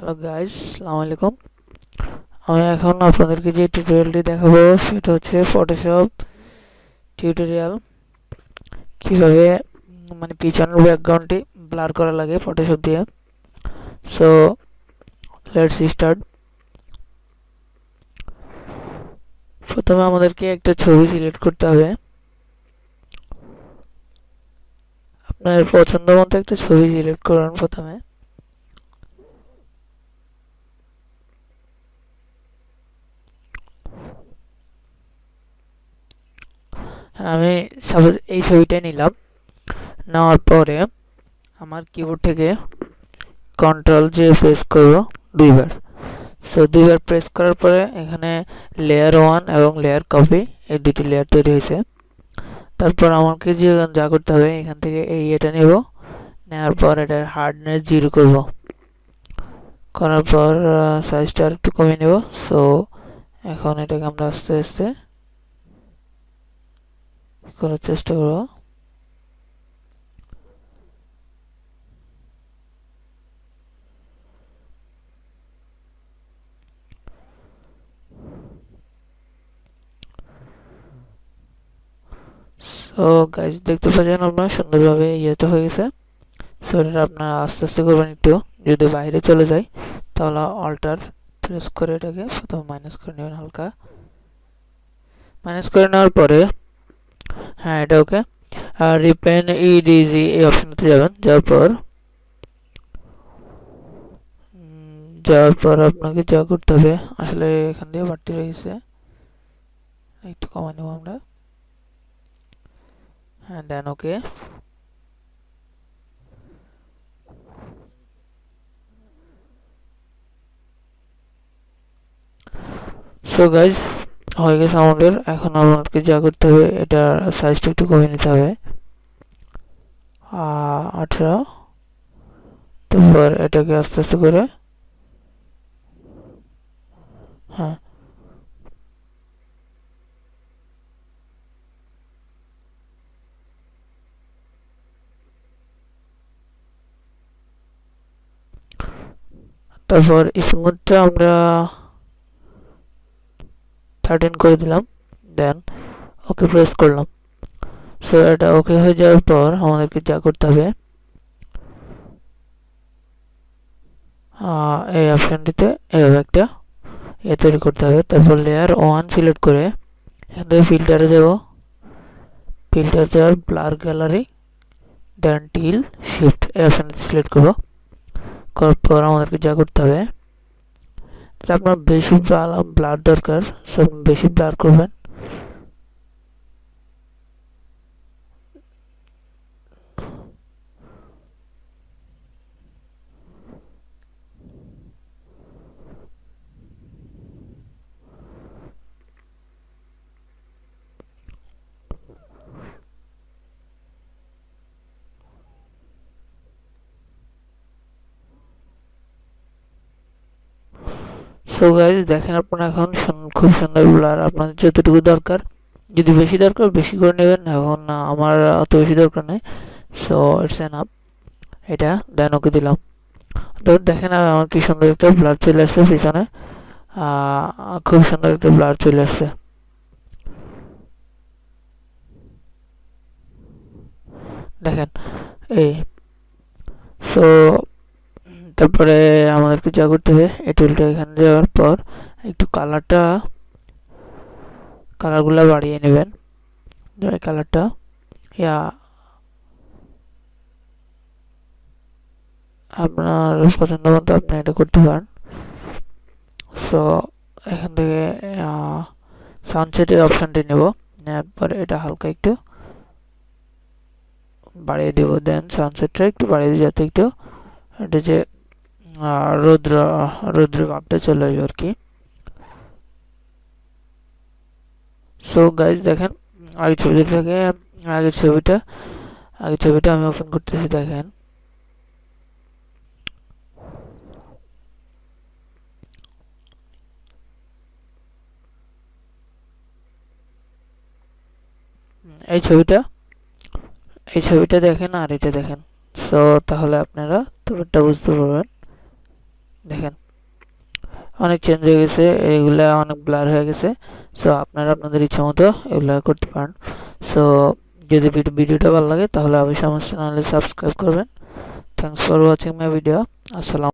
Hello guys আসসালামু আলাইকুম আমি এখন আপনাদেরকে যে টিউটোরিয়ালটি দেখাবো, সেটা হচ্ছে ফটোশপ টিউটোরিয়াল কীভাবে মানে পিছনের ব্যাকগ্রাউন্ডটি ব্লার করা লাগে ফটোশপ দিয়ে। সো লেটস স্টার্ট প্রথমে আমাদেরকে একটা ছবি সিলেক্ট করতে হবে। আপনার পছন্দ মতো একটা ছবি সিলেক্ট করুন প্রথমে। আমি সাপোজ এই ছবিটাই নিলাম। নেওয়ার পরে আমার কিবোর্ড থেকে কন্ট্রোল যে প্রেস করব দুইবার। সো দুইবার প্রেস করার পরে এখানে লেয়ার ওয়ান এবং লেয়ার কপি এই দুটি লেয়ার তৈরি হয়েছে। তারপর আমাকে যে যা করতে হবে, এখান থেকে এই এটা নেব। নেওয়ার পর এটার হার্ডনেস জিরো করব। করার পর সাইজটা একটু কমিয়ে নেব। সো এখন এটাকে আমরা আস্তে আস্তে করার চেষ্টা করব সো গাইজ দেখতে পাচ্ছেন আপনার, সুন্দরভাবে ইয়েটা হয়ে গেছে। সো এটা আপনার আস্তে আস্তে করবেন একটু। যদি বাইরে চলে যায় তাহলে অল্টার প্রেস করে এটাকে, প্রথমে মাইনাস করে নেবেন হালকা। মাইনাস করে নেওয়ার পরে হ্যাঁ এটা ওকে আর রিপেন ইডিজি এই অপশনটাতে যাবেন যাওয়ার পর যাওয়ার পর আপনাকে যা করতে হবে আসলে এখান দিয়ে বাড়তি রয়েছে একটু কমা নেব আমরা হ্যাঁ দেন ওকে সো গাইজ হয়ে গেছে আমাদের। এখন আমাদেরকে যা করতে হবে, এটা সাইজটা একটু কমিয়ে নিতে হবে। আঠারো। তারপর এটাকে আস্তে আস্তে করে হ্যাঁ। তারপর স্মুথটা আমরা থার্টিন করে দিলাম দেন ওকে প্রেস করলাম। সো এটা ওকে হয়ে যাওয়ার পর আমাদেরকে যা করতে হবে এই অপশানটিতে এভাবে একটা এ তৈরি করতে হবে। তারপর লেয়ার ওয়ান সিলেক্ট করে এখান থেকে ফিল্টারে যাব। ফিল্টার যাওয়ার blur gallery then tilt shift এই অপশানটি সিলেক্ট করব। করার পর আমাদেরকে যা করতে হবে আপনার বেশি ব্লাড দরকার সব বেশি ব্লার করবেন। সো গাইজ দেখেন আপনারা এখন খুব সুন্দর ব্লার আপনাদের যতটুকু দরকার, যদি বেশি দরকার বেশি করে নেবেন। এখন আমার অত বেশি দরকার নেই। সো ইটস এন আপ এটা দেন ওকে দিলাম। তো দেখেন আমার কি সুন্দর একটা ব্লার চলে আসছে পিছনে। খুব সুন্দর একটা ব্লার চলে আসছে। দেখেন, এই। সো তারপরে আমাদেরকে যা করতে হবে, এই টুলটা এখানে যাওয়ার পর একটু কালারটা কালারগুলো বাড়িয়ে নেবেন। এই কালারটা ইয়া, আপনার পছন্দ মতো আপনি এটা করতে পারেন। সো এখান থেকে সানসেটের অপশানটি নেব। পরে এটা হালকা একটু বাড়িয়ে দেবো। দেন সানসেটটা একটু বাড়িয়ে দিই যাতে একটু, এটা যে রৌদ্র রৌদ্র ভাবটা চলে আসবে আর কি। সো গাইজ দেখেন আগে ছবিটা থেকে আগের ছবিটা আগের ছবিটা আমি ওপেন করতেছি, দেখেন। এই ছবিটা এই ছবিটা দেখেন আর এটা দেখেন। সো তাহলে আপনারা তোরটা বুঝতে পারবেন। দেখেন, অনেক চেঞ্জ হয়ে গেছে, এগুলা অনেক ব্লার হয়ে গেছে সো আপনারা আপনাদের ইচ্ছা মতো এগুলা করতে পারেন। সো যদি ভিডিওটা ভালো লাগে তাহলে অবশ্যই আমার চ্যানেলে সাবস্ক্রাইব করবেন। Thanks for watching my video আসসালাম